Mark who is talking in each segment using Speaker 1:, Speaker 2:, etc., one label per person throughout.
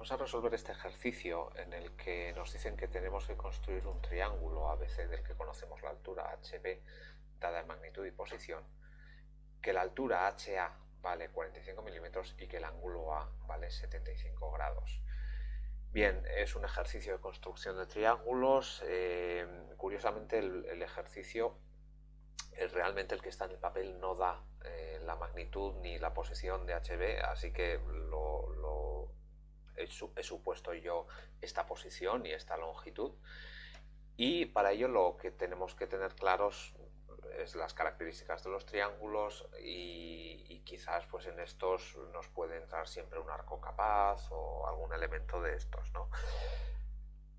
Speaker 1: Vamos a resolver este ejercicio en el que nos dicen que tenemos que construir un triángulo ABC del que conocemos la altura HB dada en magnitud y posición, que la altura HA vale 45 milímetros y que el ángulo A vale 75 grados. Bien, es un ejercicio de construcción de triángulos. Eh, curiosamente el, ejercicio es realmente el que está en el papel no da eh, la magnitud ni la posición de HB, así que lo, he, supuesto yo esta posición y esta longitud. Y para ello lo que tenemos que tener claros es las características de los triángulos y, quizás pues en estos nos puede entrar siempre un arco capaz o algún elemento de estos. ¿no?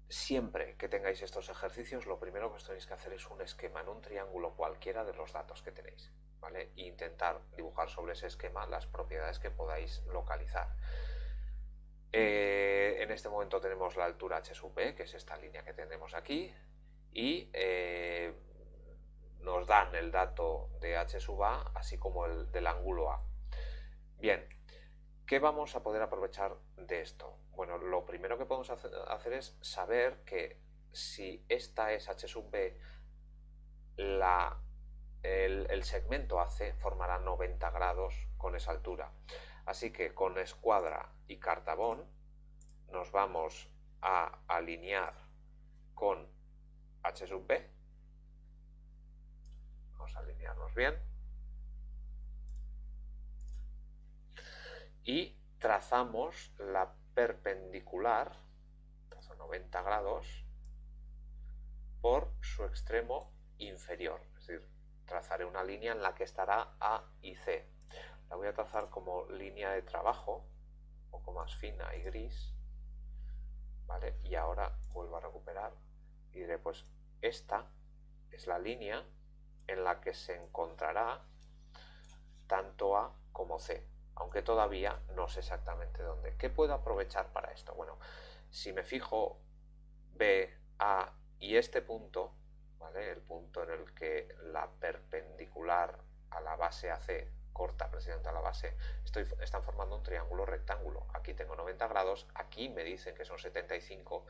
Speaker 1: Siempre que tengáis estos ejercicios lo primero que os tenéis que hacer es un esquema en un triángulo cualquiera de los datos que tenéis ¿vale? e intentar dibujar sobre ese esquema las propiedades que podáis localizar. Eh, en este momento tenemos la altura h sub b, que es esta línea que tenemos aquí, y eh, nos dan el dato de h sub a, así como el del ángulo a. Bien, ¿qué vamos a poder aprovechar de esto? Bueno, lo primero que podemos hacer es saber que si esta es h sub b, el, el segmento AC formará 90 grados con esa altura. Así que con escuadra y cartabón nos vamos a alinear con h sub b alinearnos bien. Y trazamos la perpendicular, 90 grados, por su extremo inferior. Es decir, trazaré una línea en la que estará A y C. Voy a trazar como línea de trabajo, un poco más fina y gris. ¿Vale? Y ahora vuelvo a recuperar y diré, pues esta es la línea en la que se encontrará tanto A como C, aunque todavía no sé exactamente dónde. ¿Qué puedo aprovechar para esto? Bueno, si me fijo B, A y este punto, ¿vale? el punto en el que la perpendicular a la base AC corta precisamente la base, están formando un triángulo rectángulo. Aquí tengo 90 grados, aquí me dicen que son 75,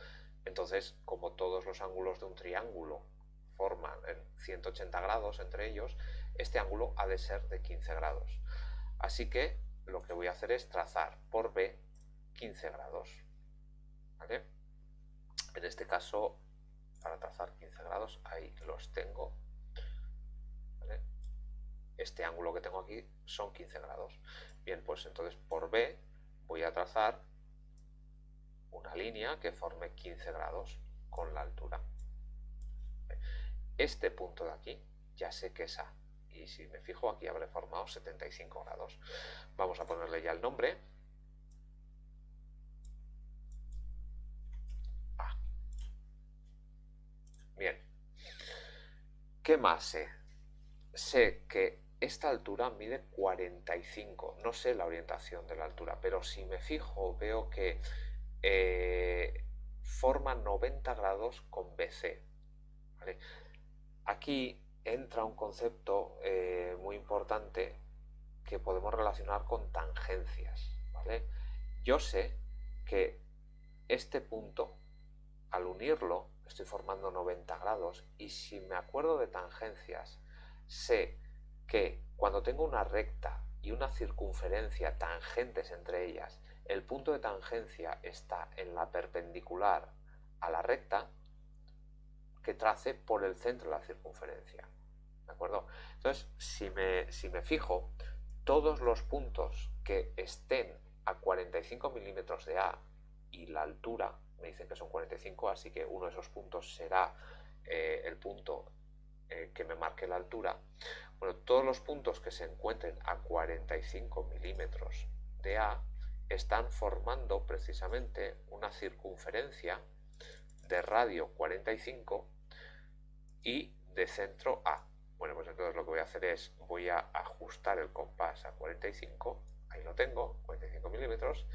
Speaker 1: entonces como todos los ángulos de un triángulo forman en 180 grados entre ellos, este ángulo ha de ser de 15 grados. Así que lo que voy a hacer es trazar por B 15 grados. En este caso, para trazar 15 grados, ahí los tengo. Este ángulo que tengo aquí son 15 grados. Bien, pues entonces por B voy a trazar una línea que forme 15 grados con la altura este punto de aquí ya sé que es A. Y si me fijo aquí habré formado 75 grados. Vamos a ponerle ya el nombre. A. Bien. ¿Qué más sé? Sé que esta altura mide 45. No sé la orientación de la altura, pero si me fijo veo que eh, forma 90 grados con BC. ¿vale? Aquí entra un concepto eh, muy importante que podemos relacionar con tangencias. Yo sé que este punto, al unirlo, estoy formando 90 grados y si me acuerdo de tangencias, sé que cuando tengo una recta y una circunferencia tangentes entre ellas, el punto de tangencia está en la perpendicular a la recta, que trace por el centro de la circunferencia. ¿De acuerdo? Entonces, si me, si me fijo, todos los puntos que estén a 45 milímetros de A y la altura, me dicen que son 45, así que uno de esos puntos será eh, el punto eh, que me marque la altura. Bueno, todos los puntos que se encuentren a 45 milímetros de A están formando precisamente una circunferencia de radio 45 y de centro A. Bueno, pues entonces lo que voy a hacer es, voy a ajustar el compás a 45, ahí lo tengo, 45 milímetros,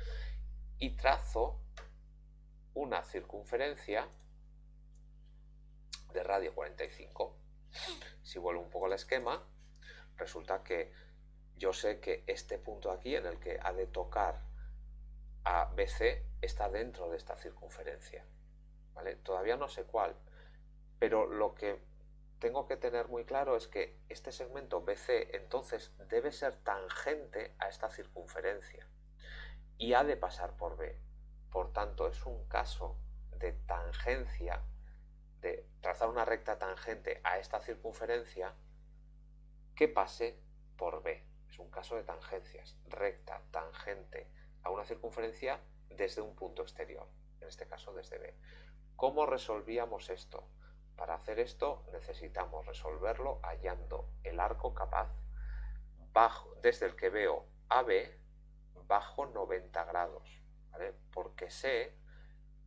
Speaker 1: y trazo una circunferencia de radio 45. Si vuelvo un poco al esquema, resulta que yo sé que este punto aquí en el que ha de tocar a BC está dentro de esta circunferencia. ¿vale? Todavía no sé cuál, pero lo que tengo que tener muy claro es que este segmento BC entonces debe ser tangente a esta circunferencia y ha de pasar por B. Por tanto, es un caso de tangencia, trazar una recta tangente a esta circunferencia que pase por B. Es un caso de tangencias, recta tangente a una circunferencia desde un punto exterior, en este caso desde B. ¿Cómo resolvíamos esto? Para hacer esto necesitamos resolverlo hallando el arco capaz bajo, desde el que veo AB bajo 90 grados, porque sé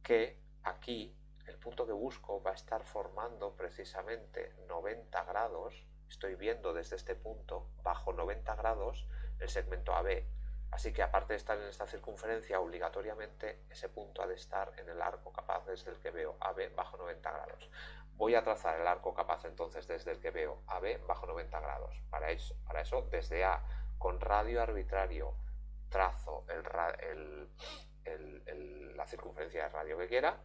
Speaker 1: que aquí el punto que busco va a estar formando precisamente 90 grados, estoy viendo desde este punto bajo 90 grados el segmento AB, así que aparte de estar en esta circunferencia obligatoriamente ese punto ha de estar en el arco capaz desde el que veo AB bajo 90 grados. Voy a trazar el arco capaz entonces desde el que veo AB bajo 90 grados. Para eso, para eso desde A con radio arbitrario trazo la circunferencia de radio que quiera.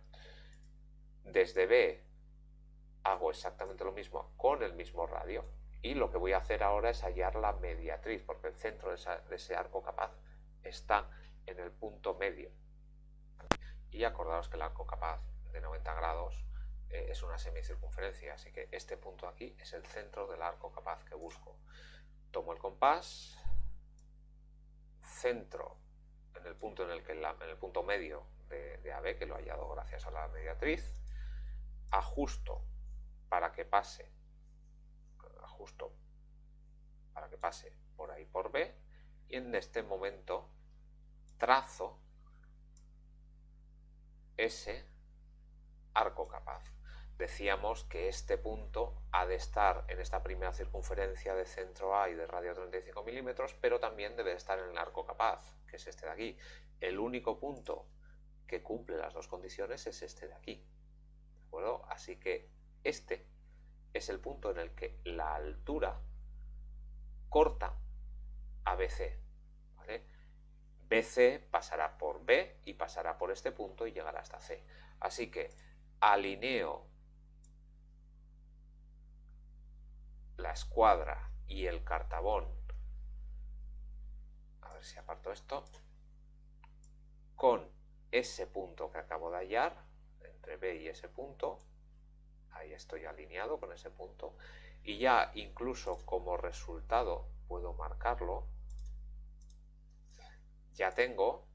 Speaker 1: Desde B hago exactamente lo mismo con el mismo radio. Y lo que voy a hacer ahora es hallar la mediatriz, porque el centro de, ese arco capaz está en el punto medio. Y acordaros que el arco capaz de 90 grados eh, es una semicircunferencia, así que este punto aquí es el centro del arco capaz que busco. Tomo el compás, centro en el punto en el que en el punto medio de, de AB, que lo he hallado gracias a la mediatriz, ajusto para que pase, ajusto para que pase por ahí por B, y en este momento trazo ese arco capaz decíamos que este punto ha de estar en esta primera circunferencia de centro A y de radio 35 milímetros, pero también debe estar en el arco capaz, que es este de aquí. El único punto que cumple las dos condiciones es este de aquí. Así que este es el punto en el que la altura corta a BC. BC pasará por B y pasará por este punto y llegará hasta C. Así que alineo la escuadra y el cartabón, a ver si aparto esto, con ese punto que acabo de hallar, entre B y ese punto, ahí estoy alineado con ese punto, y ya incluso como resultado puedo marcarlo, ya tengo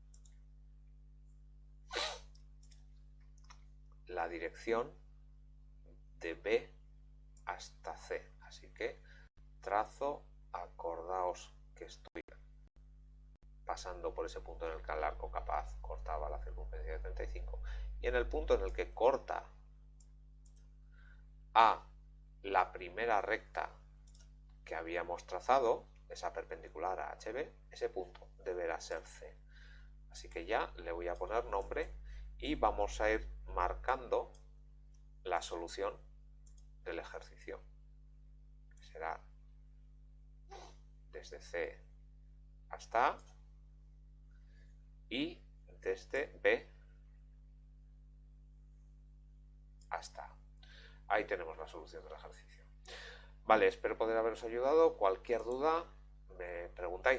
Speaker 1: la dirección de B hasta C. Así que trazo, acordaos que estoy pasando por ese punto en el que el arco capaz cortaba la circunferencia de 35 y en el punto en el que corta a la primera recta que habíamos trazado, esa perpendicular a HB, ese punto deberá ser C. Así que ya le voy a poner nombre y vamos a ir marcando la solución del ejercicio será desde C hasta y desde B hasta. Ahí tenemos la solución del ejercicio. Vale, espero poder haberos ayudado. Cualquier duda me preguntáis.